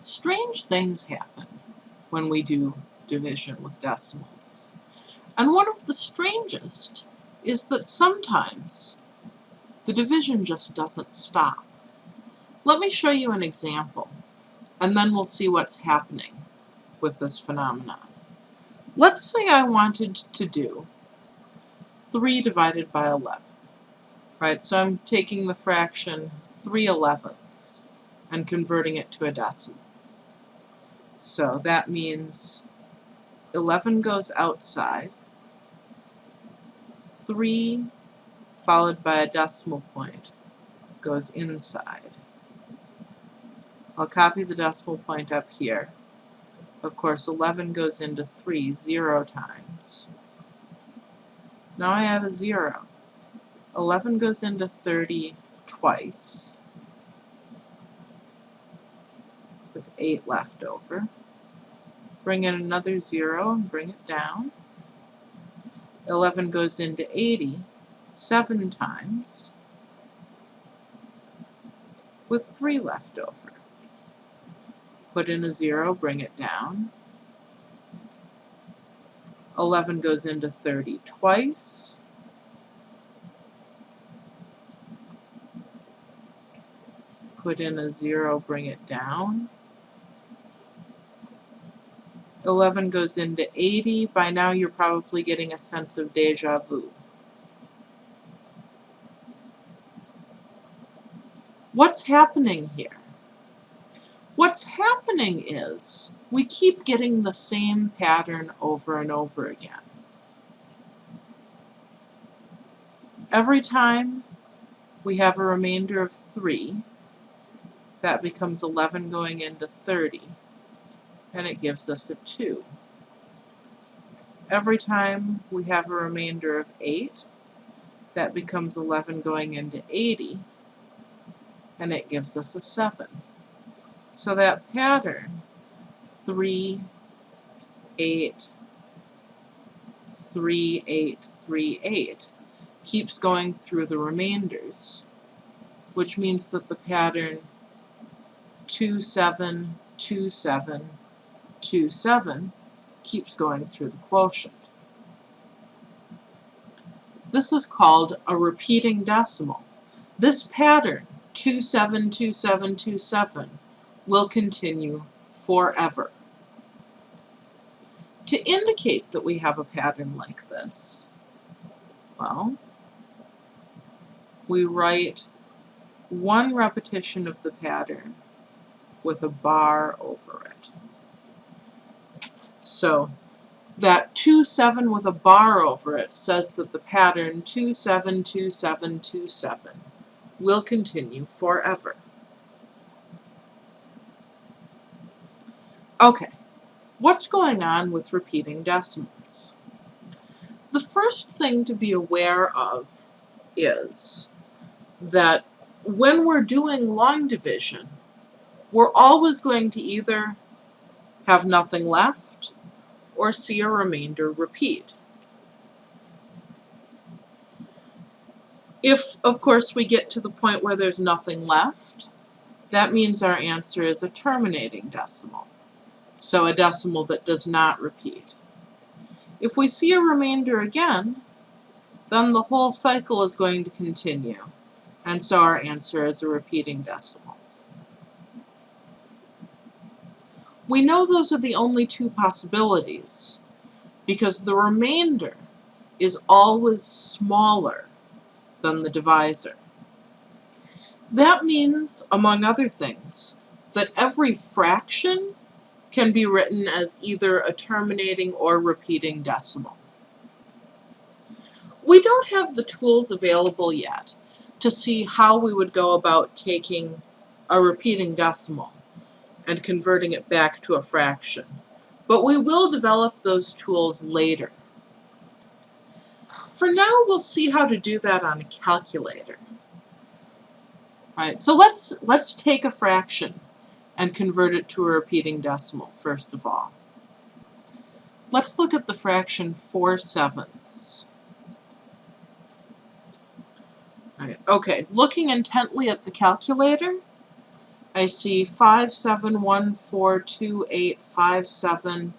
strange things happen when we do division with decimals. And one of the strangest is that sometimes the division just doesn't stop. Let me show you an example, and then we'll see what's happening with this phenomenon. Let's say I wanted to do 3 divided by 11. Right, so I'm taking the fraction 3 elevenths and converting it to a decimal. So that means 11 goes outside, 3 followed by a decimal point goes inside. I'll copy the decimal point up here. Of course, 11 goes into 3 zero times. Now I add a 0. 11 goes into 30 twice, with 8 left over. Bring in another 0 and bring it down. 11 goes into 80 seven times, with 3 left over. Put in a 0, bring it down. 11 goes into 30 twice. Put in a 0, bring it down. 11 goes into 80. By now you're probably getting a sense of deja vu. What's happening here? What's happening is we keep getting the same pattern over and over again. Every time we have a remainder of 3, that becomes 11 going into 30, and it gives us a 2. Every time we have a remainder of 8, that becomes 11 going into 80, and it gives us a 7. So that pattern, 3, 8, 3, 8, 3, 8, keeps going through the remainders, which means that the pattern 2, 7, 2, 7, 2, 7 keeps going through the quotient. This is called a repeating decimal. This pattern, 272727, will continue forever. To indicate that we have a pattern like this, well, we write one repetition of the pattern with a bar over it. So that 2, 7 with a bar over it says that the pattern 2, 7, 2, 7, 2, 7 will continue forever. Okay, what's going on with repeating decimals? The first thing to be aware of is that when we're doing long division, we're always going to either have nothing left or see a remainder repeat. If, of course, we get to the point where there's nothing left, that means our answer is a terminating decimal, so a decimal that does not repeat. If we see a remainder again, then the whole cycle is going to continue, and so our answer is a repeating decimal. We know those are the only two possibilities, because the remainder is always smaller than the divisor. That means, among other things, that every fraction can be written as either a terminating or repeating decimal. We don't have the tools available yet to see how we would go about taking a repeating decimal and converting it back to a fraction, but we will develop those tools later. For now, we'll see how to do that on a calculator. All right, so let's, let's take a fraction and convert it to a repeating decimal, first of all. Let's look at the fraction 4 sevenths. Right. Okay, looking intently at the calculator, I see five seven one four two eight five seven.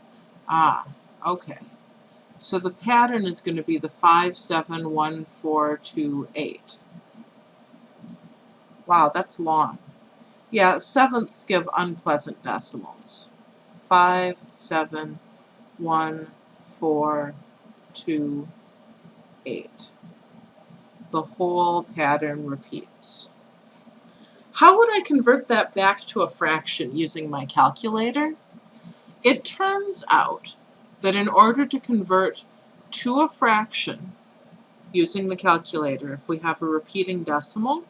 Ah, okay. So the pattern is going to be the five seven one four two eight. Wow, that's long. Yeah, sevenths give unpleasant decimals. Five seven one four two eight. The whole pattern repeats. How would I convert that back to a fraction using my calculator? It turns out that in order to convert to a fraction using the calculator, if we have a repeating decimal,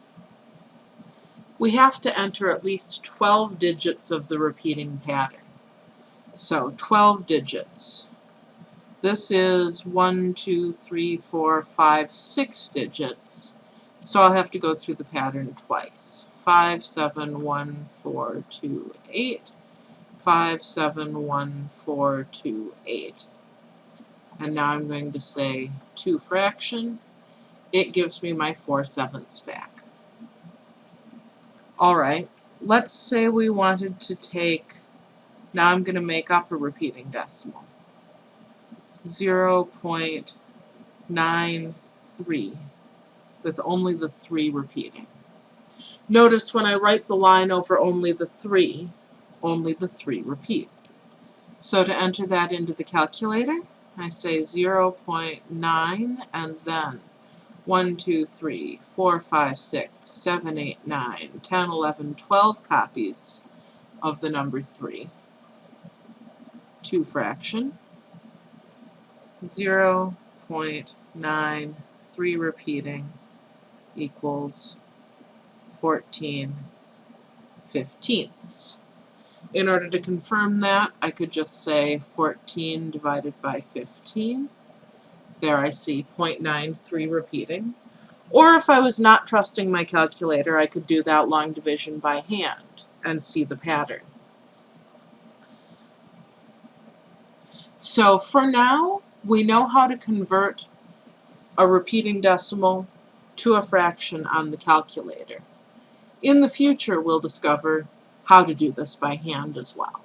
we have to enter at least 12 digits of the repeating pattern. So 12 digits. This is 1, 2, 3, 4, 5, 6 digits. So I'll have to go through the pattern twice. 5, 7, 1, 4, 2, 8. 5, 7, 1, 4, 2, 8. And now I'm going to say 2 fraction. It gives me my 4 sevenths back. Alright, let's say we wanted to take, now I'm going to make up a repeating decimal. 0 0.93 with only the 3 repeating. Notice when I write the line over only the 3, only the 3 repeats. So to enter that into the calculator, I say 0 0.9 and then 1, 2, 3, 4, 5, 6, 7, 8, 9, 10, 11, 12 copies of the number 3. 2 fraction. 0 0.9, 3 repeating equals 14 fifteenths. In order to confirm that, I could just say 14 divided by 15. There I see 0.93 repeating. Or if I was not trusting my calculator, I could do that long division by hand and see the pattern. So for now, we know how to convert a repeating decimal to a fraction on the calculator. In the future, we'll discover how to do this by hand as well.